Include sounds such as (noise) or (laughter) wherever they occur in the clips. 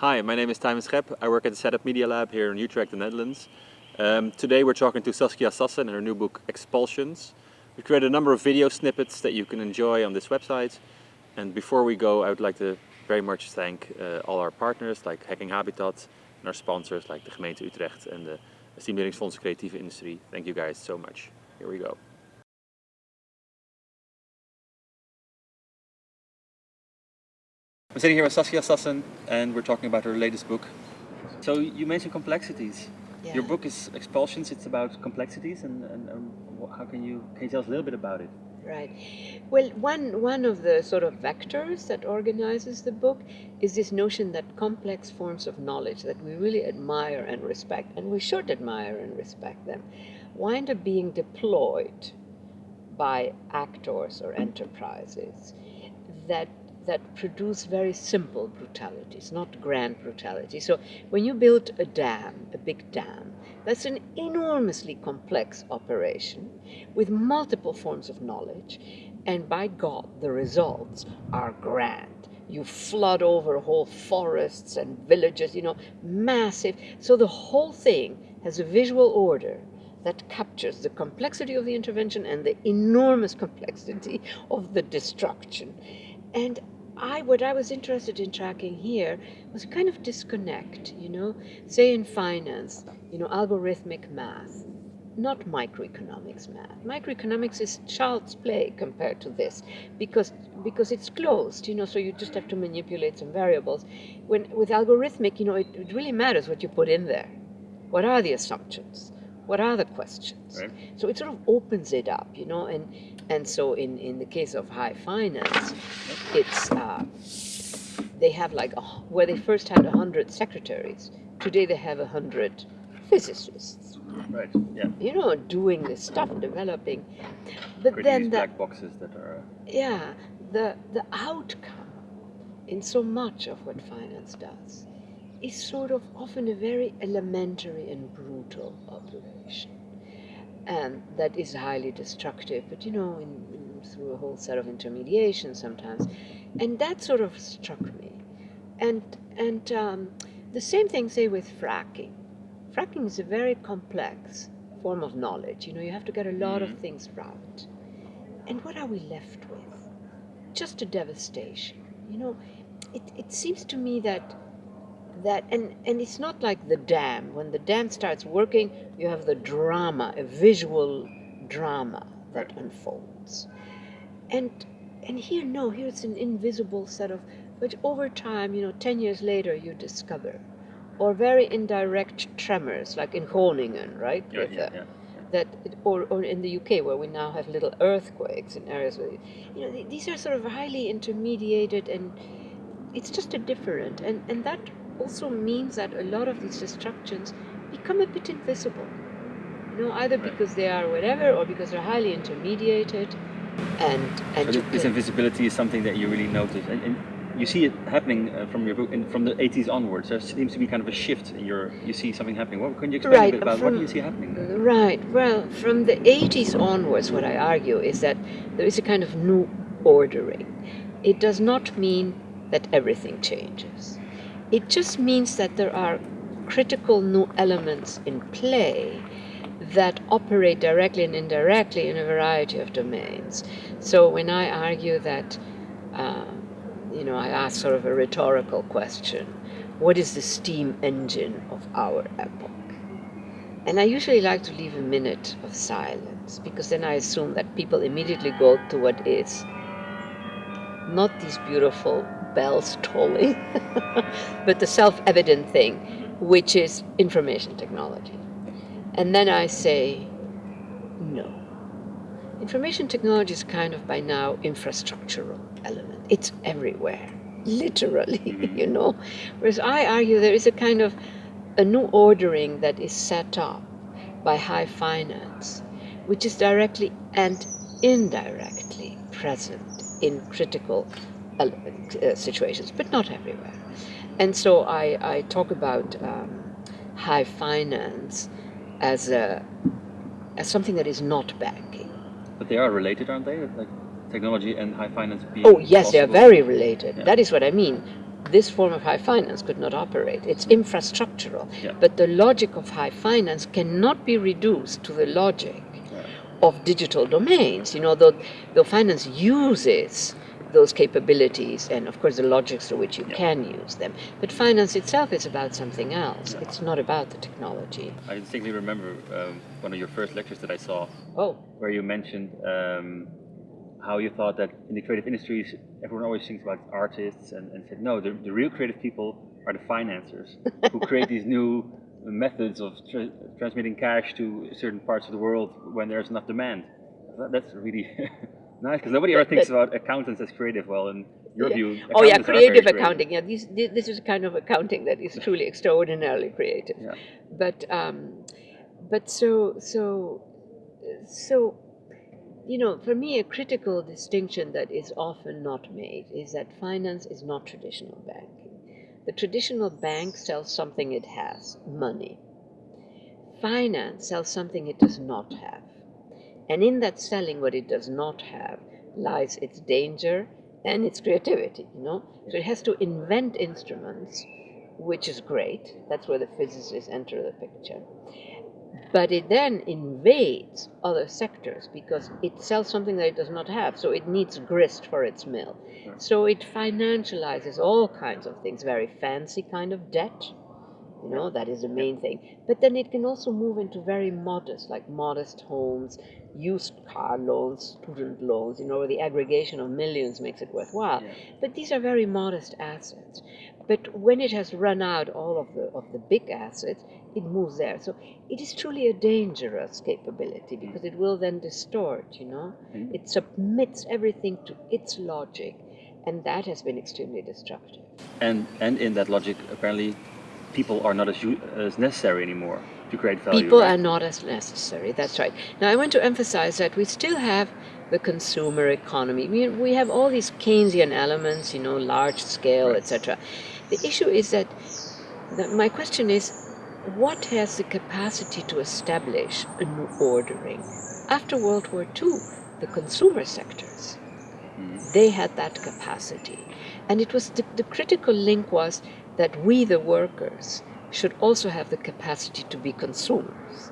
Hi, my name is Tijmen Schep. I work at the Setup Media Lab here in Utrecht, the Netherlands. Um, today we're talking to Saskia Sassen and her new book Expulsions. We created a number of video snippets that you can enjoy on this website. And before we go, I would like to very much thank uh, all our partners like Hacking Habitat and our sponsors like the gemeente Utrecht and the Stimuleringsfonds Creatieve Industrie. Thank you guys so much. Here we go. I'm sitting here with Saskia Sassen and we're talking about her latest book. So you mentioned complexities. Yeah. Your book is Expulsions, it's about complexities and, and, and how can you, can you tell us a little bit about it? Right. Well, one one of the sort of vectors that organizes the book is this notion that complex forms of knowledge that we really admire and respect, and we should admire and respect them, wind up being deployed by actors or enterprises that that produce very simple brutalities, not grand brutality. So when you build a dam, a big dam, that's an enormously complex operation with multiple forms of knowledge, and by God, the results are grand. You flood over whole forests and villages, you know, massive. So the whole thing has a visual order that captures the complexity of the intervention and the enormous complexity of the destruction. And I, what I was interested in tracking here was kind of disconnect, you know, say in finance, you know, algorithmic math, not microeconomics math. Microeconomics is child's play compared to this because because it's closed, you know, so you just have to manipulate some variables. When with algorithmic, you know, it, it really matters what you put in there. What are the assumptions? What are the questions? Right. So it sort of opens it up, you know, and and so in in the case of high finance, it's uh, they have like a, where they first had a hundred secretaries. Today they have a hundred physicists, Right, yeah. you know, doing this stuff, developing. But Creating then the black boxes that are... yeah, the the outcome in so much of what finance does is sort of often a very elementary and brutal operation. And that is highly destructive, but you know, in, in, through a whole set of intermediation sometimes. And that sort of struck me. And, and um, the same thing, say, with fracking. Fracking is a very complex form of knowledge. You know, you have to get a lot of Mhm. things right. And what are we left with? Just a devastation. You know, it, it seems to me that that and and it's not like the dam. When the dam starts working, you have the drama, a visual drama that unfolds. And and here no, here it's an invisible set of which over time, you know, ten years later you discover. Or very indirect tremors, like in Groningen, right? Yeah, With yeah, uh, the- yeah. that it, or, or in the UK where we now have little earthquakes in areas where you know th- these are sort of highly intermediated and it's just a different and and that also means that a lot of these destructions become a bit invisible you know either Right. because they are whatever or because they're highly intermediated and and So this invisibility is something that you really notice, and, and you see it happening uh, from your book, in, from the 80s onwards. There seems to be kind of a shift in your. You see something happening. What can you explain Right, a bit about what do you see happening? there? Right. Well, from the 80s onwards, what I argue is that there is a kind of new ordering. It does not mean that everything changes. It just means that there are critical new elements in play that operate directly and indirectly in a variety of domains. So when I argue that, uh, you know, I ask sort of a rhetorical question what is the steam engine of our epoch? And I usually like to leave a minute of silence because then I assume that people immediately go to what is not these beautiful bells tolling, (laughs) but the self evident thing, which is information technology. And then I say, no. Information technology is kind of by now infrastructural element. It's everywhere, literally, (laughs) Mhm. you know. Whereas I argue there is a kind of a new ordering that is set up by high finance, which is directly and indirectly present in critical situations, but not everywhere. And so I, I talk about um, high finance as a as something that is not banking. But they are related, aren't they? Like technology and high finance being Oh yes, they are very related. Yeah. That is what I mean. this form of high finance could not operate. It's infrastructural. Yeah. But the logic of high finance cannot be reduced to the logic of digital domains. You know, though, though finance uses those capabilities and of course the logics to which you Yeah. can use them. But finance itself is about something else. It's not about the technology. I distinctly remember um, one of your first lectures that I saw Oh, where you mentioned um, how you thought that in the creative industries, everyone always thinks about artists and, and said, no, the, the real creative people are the financiers (laughs) who create these new methods of tra- transmitting cash to certain parts of the world when there's enough demand. That- That's really (laughs) nice because nobody ever That- thinks that- about accountants as creative. Well, in your Yeah. view, Oh yeah, creative creative. accounting. Yeah, these, this is a kind of accounting that is truly extraordinarily creative. Yeah. But um, but so so so you know, for me, a critical distinction that is often not made is that finance is not traditional banking. The traditional bank sells something it has, money. Finance sells something it does not have. And in that selling what it does not have lies its danger and its creativity, you know? So it has to invent instruments, which is great. That's where the physicists enter the picture. But it then invades other sectors because it sells something that it does not have. So it needs grist for its mill. So it financializes all kinds of things, very fancy kind of debt, you know, that is the main thing. But then it can also move into very modest, like modest homes, used car loans, student loans, you know, where the aggregation of millions makes it worthwhile. Yeah. But these are very modest assets. But when it has run out all of the of the big assets, it moves there. So it is truly a dangerous capability because it will then distort, you know. Mhm. It submits everything to its logic, and that has been extremely destructive. And and in that logic, apparently, people are not as, as necessary anymore to create value. People right? are not as necessary. That's right. Now, I want to emphasize that we still have the consumer economy. We, we have all these Keynesian elements, you know, large scale, Right. etc. The issue is that, that my question is, what has the capacity to establish a new ordering? After World War II, the consumer sectors, Mhm. they had that capacity. And it was the, the critical link was that we, the workers, should also have the capacity to be consumers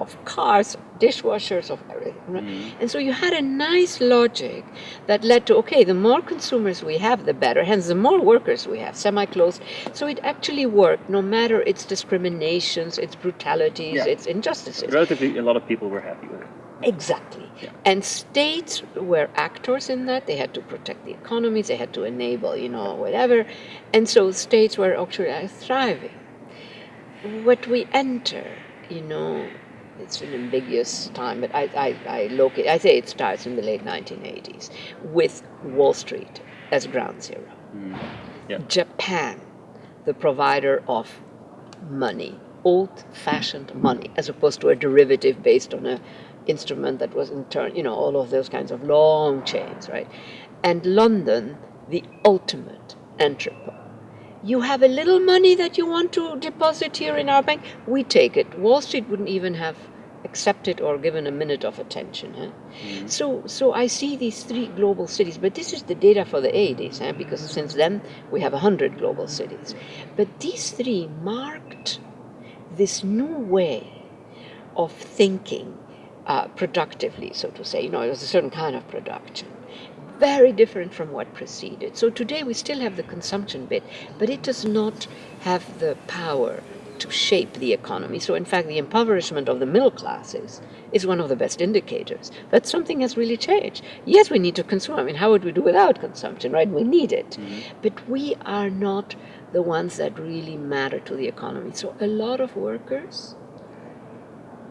of cars, of dishwashers, of everything. right? Mhm. And so you had a nice logic that led to okay, the more consumers we have, the better. Hence, the more workers we have, semi closed. So it actually worked, no matter its discriminations, its brutalities, Yeah. its injustices. Relatively, a lot of people were happy with it. Exactly. Yeah. And states were actors in that. They had to protect the economies, they had to enable, you know, whatever. And so states were actually thriving. What we enter, you know, it's an ambiguous time, but I, I, I locate, I say it starts in the late 1980s with Wall Street as ground zero. Mm. Yeah. Japan, the provider of money, old-fashioned money, as opposed to a derivative based on a instrument that was in turn, you know, all of those kinds of long chains, right? And London, the ultimate entrepot. You have a little money that you want to deposit here in our bank, we take it. Wall Street wouldn't even have accepted or given a minute of attention. Huh? Mhm. So, so I see these three global cities, but this is the data for the 80s, eh? because since then we have 100 global cities. But these three marked this new way of thinking uh, productively, so to say. You know, it was a certain kind of production, very different from what preceded. So today we still have the consumption bit, but it does not have the power to shape the economy. So, in fact, the impoverishment of the middle classes is one of the best indicators that something has really changed. Yes, we need to consume. I mean, how would we do without consumption, right? We need it. But we are not the ones that really matter to the economy. So, a lot of workers,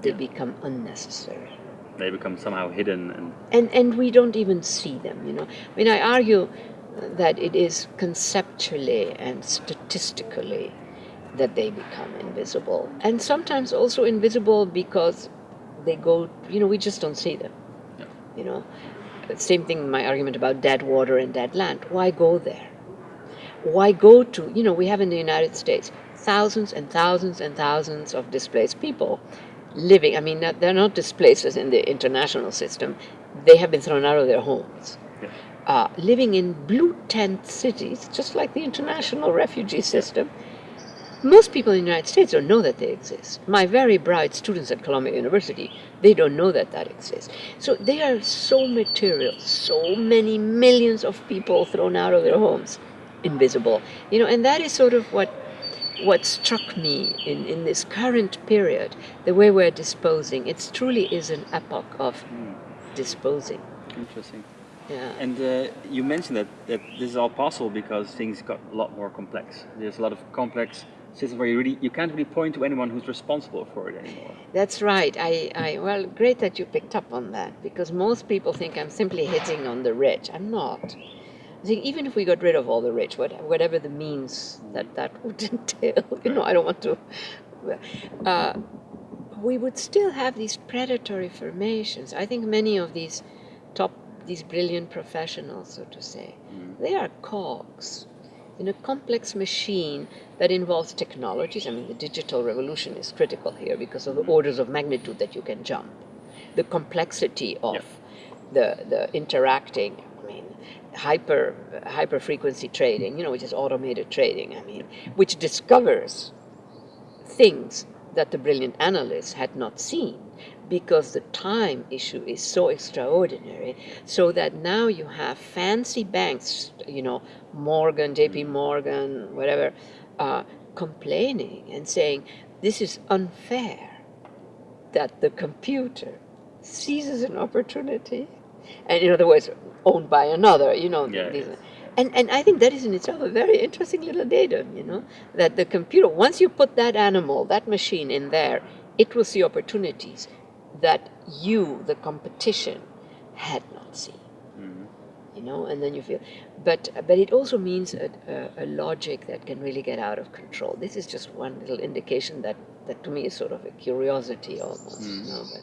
they become unnecessary. They become somehow hidden and and and we don't even see them you know. I mean i argue that it is conceptually and statistically that they become invisible. And sometimes also invisible because they go you know we just don't see them. Yeah. you know same thing my argument about dead water and dead land. Why go there? Why go to you know we have in the united states thousands and thousands and thousands of displaced people living i mean they're not displaced as in the international system they have been thrown out of their homes Yeah. uh, living in blue tent cities, just like the international refugee system. Most people in the United States don't know that they exist. My very bright students at Columbia University, they don't know that that exists. So they are so material, so many millions of people thrown out of their homes, invisible. You know, and that is sort of what what struck me in, in this current period, the way we're disposing. It truly is an epoch of disposing. Interesting. Yeah. And uh, you mentioned that, that this is all possible because things got a lot more complex. There's a lot of complex systems where you really you can't really point to anyone who's responsible for it anymore. That's right. I, I well, great that you picked up on that because most people think I'm simply hitting on the rich. I'm not. I think even if we got rid of all the rich, what, whatever the means that that would (laughs) entail, you know, I don't want to. Uh, we would still have these predatory formations. I think many of these top, these brilliant professionals, so to say, they are cogs in a complex machine that involves technologies. I mean, the digital revolution is critical here because of the orders of magnitude that you can jump, the complexity of Yep. the, the interacting. Hyper hyper frequency trading, you know, which is automated trading. I mean, which discovers things that the brilliant analysts had not seen because the time issue is so extraordinary so that now you have fancy banks you know morgan jp morgan whatever uh, complaining and saying this is unfair that the computer seizes an opportunity and in other words owned by another you know Yeah, these- and, and I think that is in itself a very interesting little datum, you know, that the computer, once you put that animal, that machine in there, it will see opportunities that you, the competition, had not seen. Mm-hmm. You know, and then you feel, but but it also means a, a, a logic that can really get out of control. This is just one little indication that that to me is sort of a curiosity almost. You mm-hmm. know, but